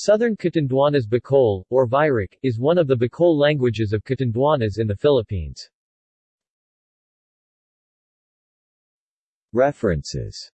Southern Katinduanas Bikol or Virik is one of the Bikol languages of Catanduanas in the Philippines. References